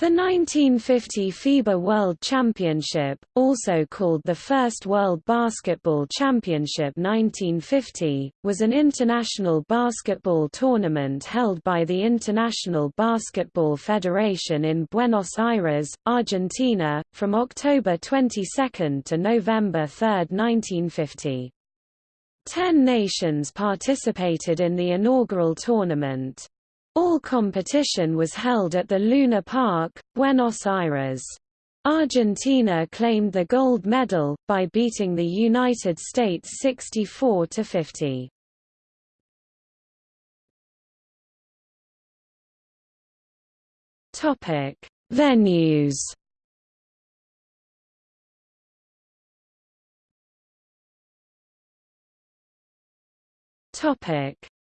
The 1950 FIBA World Championship, also called the First World Basketball Championship 1950, was an international basketball tournament held by the International Basketball Federation in Buenos Aires, Argentina, from October 22 to November 3, 1950. Ten nations participated in the inaugural tournament. All competition was held at the Luna Park, Buenos Aires. Argentina claimed the gold medal, by beating the United States 64–50. Venues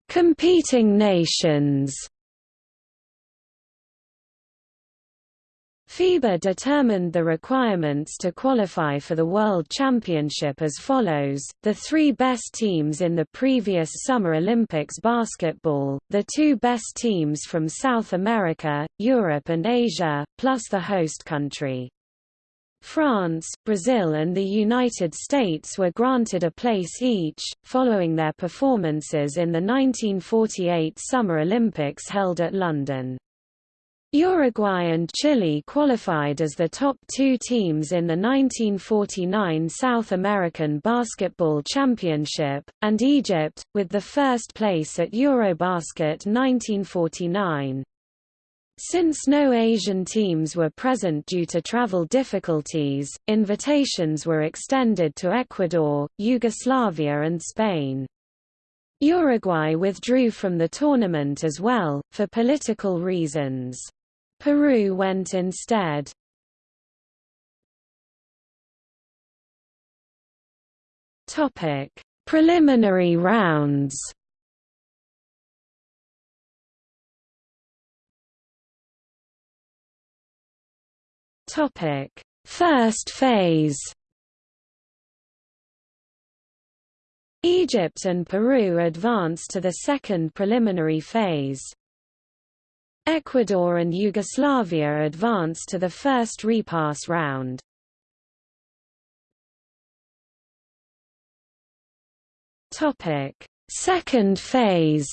Competing nations FIBA determined the requirements to qualify for the World Championship as follows, the three best teams in the previous Summer Olympics basketball, the two best teams from South America, Europe and Asia, plus the host country. France, Brazil and the United States were granted a place each, following their performances in the 1948 Summer Olympics held at London. Uruguay and Chile qualified as the top two teams in the 1949 South American Basketball Championship, and Egypt, with the first place at Eurobasket 1949. Since no Asian teams were present due to travel difficulties, invitations were extended to Ecuador, Yugoslavia and Spain. Uruguay withdrew from the tournament as well, for political reasons. Peru went instead. Topic: Preliminary rounds. Topic: First phase. Egypt and Peru advanced to the second preliminary phase. Ecuador and Yugoslavia advanced to the first repass round. Topic: Second phase.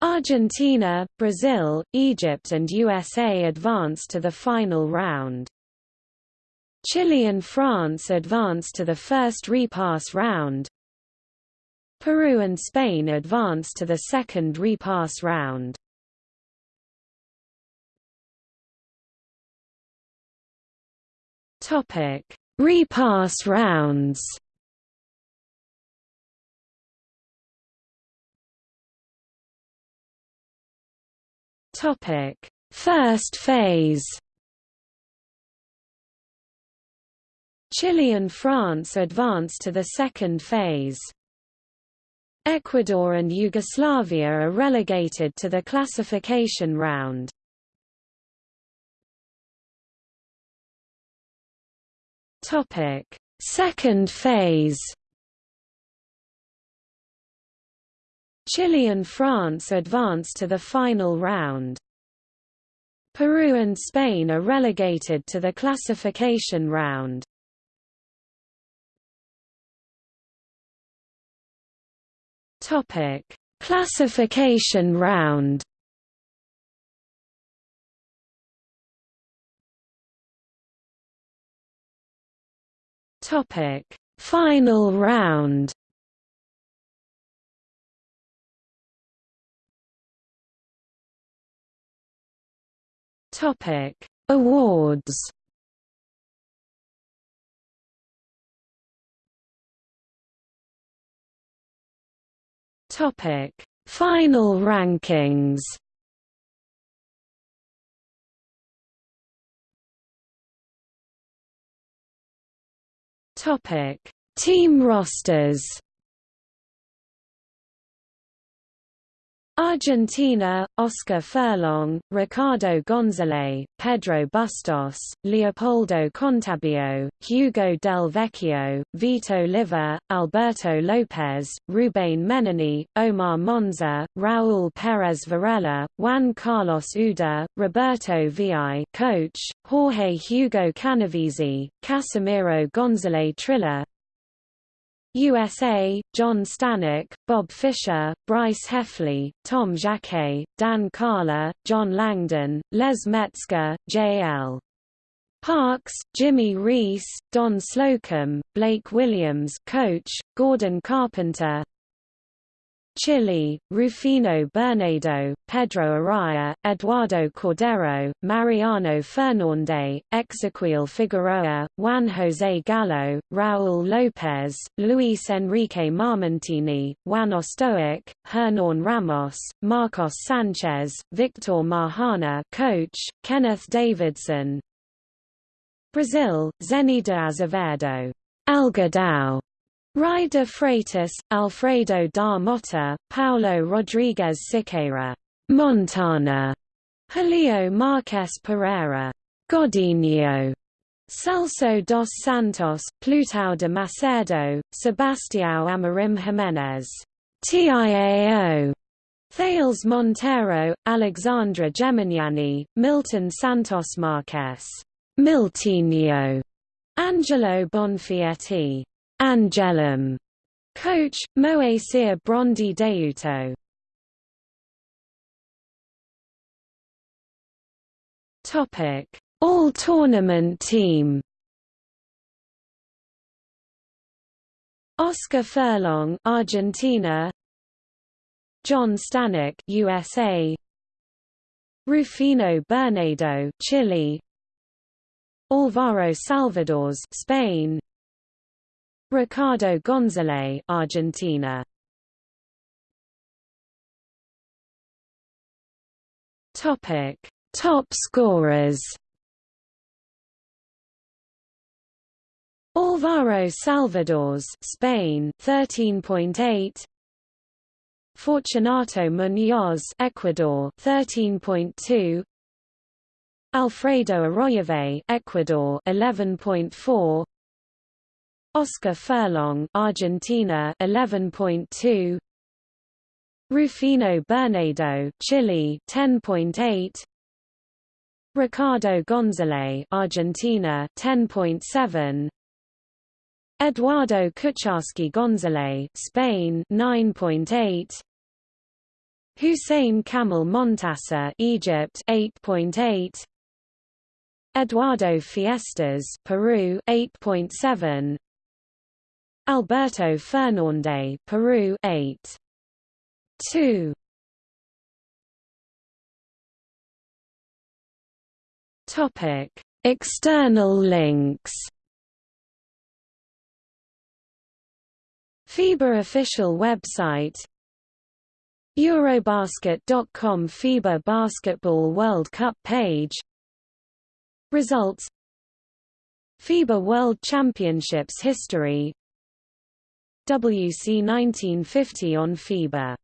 Argentina, Brazil, Egypt and USA advanced to the final round. Chile and France advanced to the first repass round. Peru and Spain advanced to the second repass round. Topic: Repass rounds. Topic: First phase. Chile and France advanced to the second phase. Ecuador and Yugoslavia are relegated to the classification round. Topic: Second phase. Chile and France advance to the final round. Peru and Spain are relegated to the classification round. Topic: Classification round. Topic: Final round. Topic: Awards. Topic: Final rankings. Topic: Team rosters. Argentina, Oscar Furlong, Ricardo Gonzalez, Pedro Bustos, Leopoldo Contarbio, Hugo Del Vecchio, Vito Liva, Alberto Lopez, Ruben Menini, Omar Monza, Raúl Pérez Varela, Juan Carlos Uda, Roberto Vi coach, Jorge Hugo Canavesi, Casimiro Gonzalez Trilla, USA, John Stanek, Bob Fisher, Bryce Heffley, Tom Jacquet, Dan Carla, John Langdon, Les Metzger, J.L. Parks, Jimmy Reese, Don Slocum, Blake Williams coach, Gordon Carpenter, Chile, Rufino Bernedo, Pedro Araya, Eduardo Cordero, Mariano Fernandez, Exequiel Figueroa, Juan José Gallo, Raúl López, Luis Enrique Marmentini, Juan Ostoic, Hernan Ramos, Marcos Sanchez, Victor Mahana coach, Kenneth Davidson. Brazil, Zenny de Azevedo. Algodão De Freitas, Alfredo da Mota, Paulo Rodrigues Siqueira, Montana, Julio Marques Pereira, Godinho, Celso dos Santos, Plutão de Macedo, Sebastião Amorim Gimenez, TIAO, Thales Monteiro, Alexandre Gemignani, Milton Santos Marques, Miltinho, Angelo Bonfietti, Angelum. Coach, Moacyr Brondi Daiuto. Topic: All Tournament Team. Oscar Furlong, Argentina. John Stanek, USA. Rufino Bernedo, Chile. Alvaro Salvadores, Spain. Ricardo Gonzalez, Argentina. Topic: Top scorers. Alvaro Salvadores, Spain, 13.8. Fortunato Muñoz, Ecuador, 13.2. Alfredo Arroyave, Ecuador, 11.4. Oscar Furlong, Argentina 11.2 Rufino Bernedo, Chile 10.8 Ricardo Gonzalez, Argentina 10.7 Eduardo Kucharski Gonzalez, Spain 9.8 Hussein Kamel Montasser, Egypt 8.8 Eduardo Fiestas, Peru 8.7 Alberto Fernandez, Peru 8. 2. Topic: External links. FIBA official website Eurobasket.com FIBA Basketball World Cup page Results FIBA World Championships history WC 1950 on FIBA.com